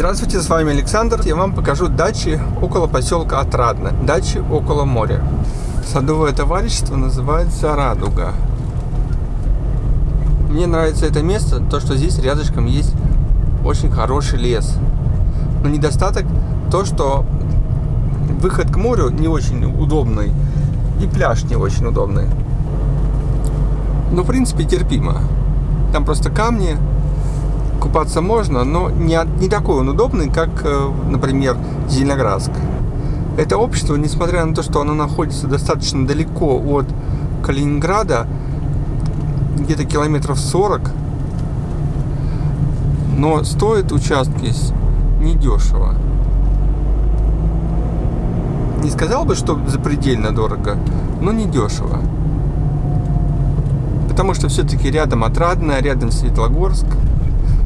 Здравствуйте, с вами Александр. Я вам покажу дачи около поселка Отрадно, дачи около моря. Садовое товарищество называется «Радуга». Мне нравится это место, то что здесь рядышком есть очень хороший лес. Но недостаток то, что выход к морю не очень удобный и пляж не очень удобный. Но в принципе терпимо. Там просто камни, купаться можно, но не, не такой он удобный, как, э, например, Зеленоградск. Это общество, несмотря на то, что оно находится достаточно далеко от Калининграда, где-то километров 40, но стоит участки недешево. Не сказал бы, что запредельно дорого, но недешево. Потому что все-таки рядом Отрадное, рядом Светлогорск –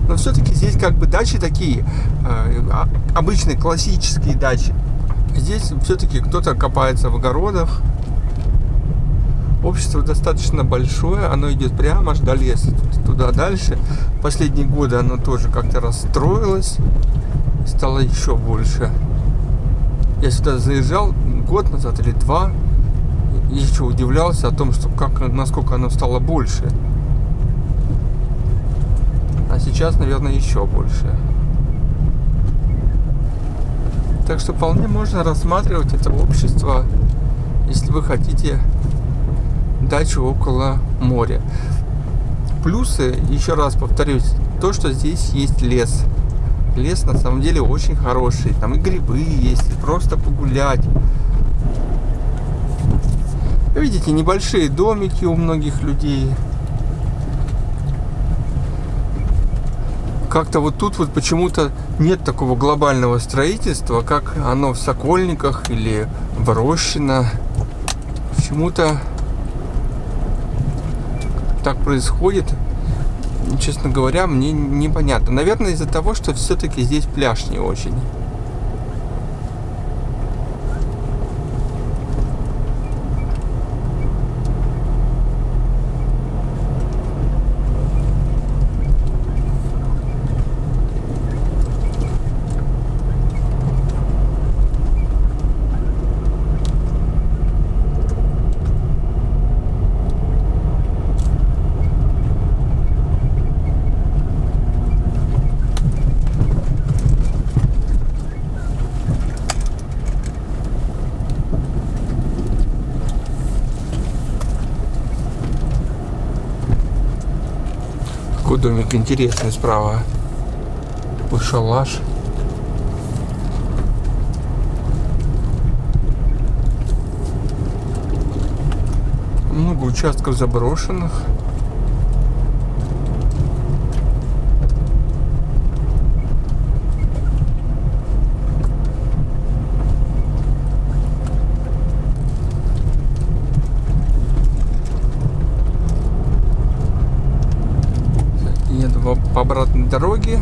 но все-таки здесь как бы дачи такие, э, а, обычные классические дачи. Здесь все-таки кто-то копается в огородах. Общество достаточно большое, оно идет прямо аж до леса, туда дальше. Последние годы оно тоже как-то расстроилось, стало еще больше. Я сюда заезжал год назад или два, и еще удивлялся о том, что как, насколько оно стало больше а сейчас, наверное, еще больше. Так что вполне можно рассматривать это общество, если вы хотите дачу около моря. Плюсы, еще раз повторюсь, то, что здесь есть лес. Лес на самом деле очень хороший. Там и грибы есть, и просто погулять. Видите, небольшие домики у многих людей. Как-то вот тут вот почему-то нет такого глобального строительства, как оно в Сокольниках или в Рощино. Почему-то так происходит, честно говоря, мне непонятно. Наверное, из-за того, что все-таки здесь пляж не очень. Такой домик интересный справа. Такой шалаш. Много участков заброшенных. По обратной дороге